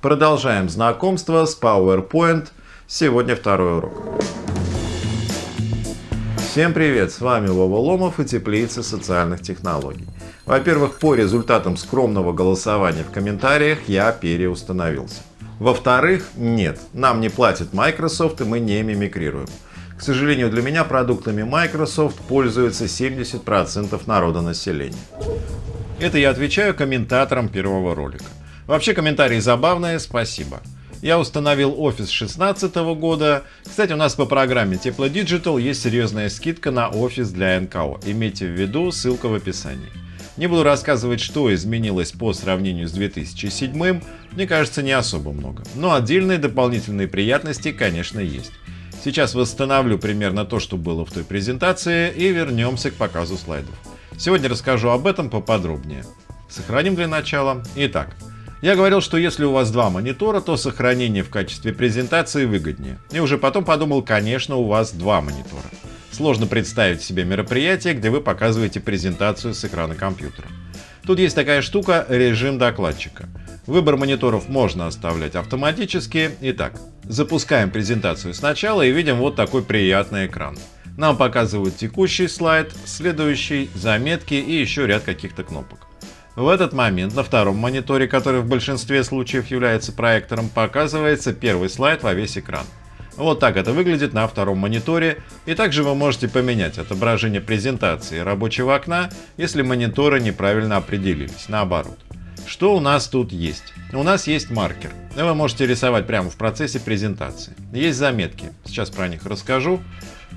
Продолжаем знакомство с PowerPoint. Сегодня второй урок. Всем привет! С вами Вова Ломов и Теплица социальных технологий. Во-первых, по результатам скромного голосования в комментариях я переустановился. Во-вторых, нет, нам не платит Microsoft и мы не мимикрируем. К сожалению, для меня продуктами Microsoft пользуется 70% народа населения. Это я отвечаю комментаторам первого ролика. Вообще комментарии забавные, спасибо. Я установил Office 16 года. Кстати, у нас по программе Тепло Digital есть серьезная скидка на Office для НКО. Имейте в виду, ссылка в описании. Не буду рассказывать, что изменилось по сравнению с 2007, мне кажется, не особо много. Но отдельные дополнительные приятности, конечно, есть. Сейчас восстановлю примерно то, что было в той презентации и вернемся к показу слайдов. Сегодня расскажу об этом поподробнее. Сохраним для начала. Итак, я говорил, что если у вас два монитора, то сохранение в качестве презентации выгоднее. И уже потом подумал, конечно, у вас два монитора. Сложно представить себе мероприятие, где вы показываете презентацию с экрана компьютера. Тут есть такая штука – режим докладчика. Выбор мониторов можно оставлять автоматически. Итак, запускаем презентацию сначала и видим вот такой приятный экран. Нам показывают текущий слайд, следующий, заметки и еще ряд каких-то кнопок. В этот момент на втором мониторе, который в большинстве случаев является проектором, показывается первый слайд во весь экран. Вот так это выглядит на втором мониторе, и также вы можете поменять отображение презентации рабочего окна, если мониторы неправильно определились, наоборот. Что у нас тут есть? У нас есть маркер. Вы можете рисовать прямо в процессе презентации. Есть заметки, сейчас про них расскажу.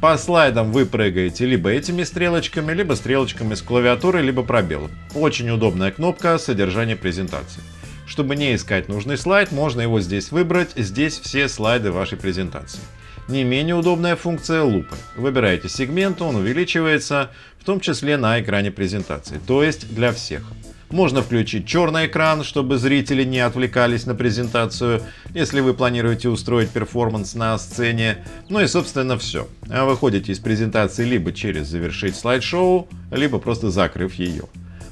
По слайдам вы прыгаете либо этими стрелочками, либо стрелочками с клавиатуры, либо пробелом. Очень удобная кнопка содержания презентации. Чтобы не искать нужный слайд, можно его здесь выбрать, здесь все слайды вашей презентации. Не менее удобная функция лупы. Выбираете сегмент, он увеличивается, в том числе на экране презентации, то есть для всех. Можно включить черный экран, чтобы зрители не отвлекались на презентацию, если вы планируете устроить перформанс на сцене. Ну и собственно все. Выходите из презентации либо через завершить слайд-шоу, либо просто закрыв ее.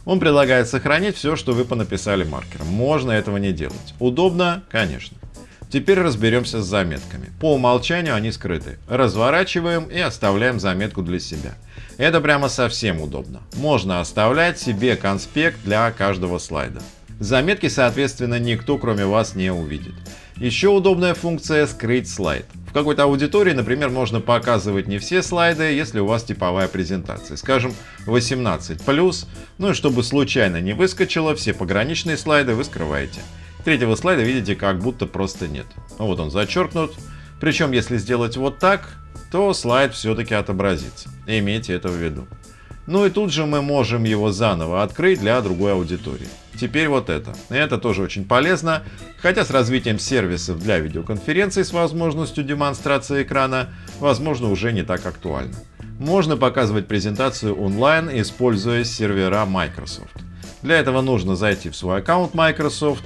Он предлагает сохранить все, что вы понаписали маркером. Можно этого не делать. Удобно? Конечно. Теперь разберемся с заметками. По умолчанию они скрыты. Разворачиваем и оставляем заметку для себя. Это прямо совсем удобно. Можно оставлять себе конспект для каждого слайда. Заметки, соответственно, никто кроме вас не увидит. Еще удобная функция «Скрыть слайд». В какой-то аудитории, например, можно показывать не все слайды, если у вас типовая презентация, скажем 18+, ну и чтобы случайно не выскочило, все пограничные слайды вы скрываете. Третьего слайда видите как будто просто нет. Вот он зачеркнут. Причем если сделать вот так, то слайд все-таки отобразится. Имейте это в виду. Ну и тут же мы можем его заново открыть для другой аудитории. Теперь вот это. Это тоже очень полезно, хотя с развитием сервисов для видеоконференций с возможностью демонстрации экрана, возможно, уже не так актуально. Можно показывать презентацию онлайн, используя сервера Microsoft. Для этого нужно зайти в свой аккаунт Microsoft.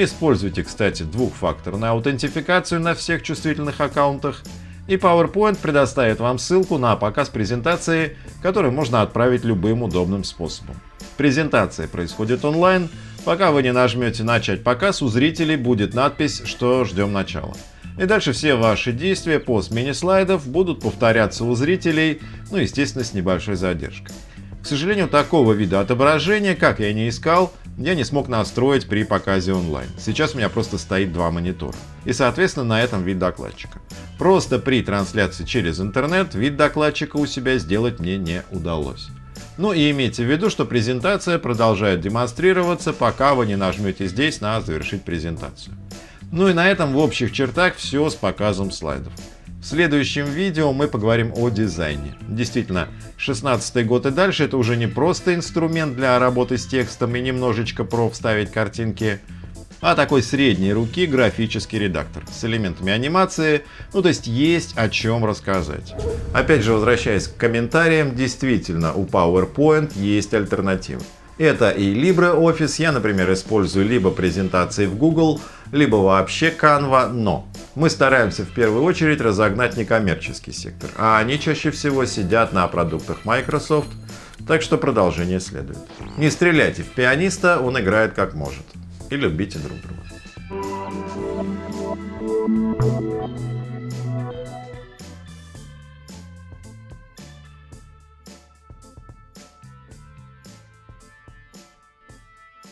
Используйте, кстати, двухфакторную аутентификацию на всех чувствительных аккаунтах и PowerPoint предоставит вам ссылку на показ презентации, которую можно отправить любым удобным способом. Презентация происходит онлайн. Пока вы не нажмете «Начать показ», у зрителей будет надпись, что ждем начала. И дальше все ваши действия по смене слайдов будут повторяться у зрителей, ну естественно с небольшой задержкой. К сожалению, такого вида отображения, как я не искал, я не смог настроить при показе онлайн. Сейчас у меня просто стоит два монитора. И соответственно на этом вид докладчика. Просто при трансляции через интернет вид докладчика у себя сделать мне не удалось. Ну и имейте в виду, что презентация продолжает демонстрироваться, пока вы не нажмете здесь на «Завершить презентацию». Ну и на этом в общих чертах все с показом слайдов. В следующем видео мы поговорим о дизайне. Действительно, 16 год и дальше это уже не просто инструмент для работы с текстом и немножечко про вставить картинки, а такой средней руки графический редактор с элементами анимации, ну то есть есть о чем рассказать. Опять же, возвращаясь к комментариям, действительно у PowerPoint есть альтернативы. Это и LibreOffice, я, например, использую либо презентации в Google, либо вообще Canva, но мы стараемся в первую очередь разогнать некоммерческий сектор, а они чаще всего сидят на продуктах Microsoft, так что продолжение следует. Не стреляйте в пианиста, он играет как может и любите друг друга.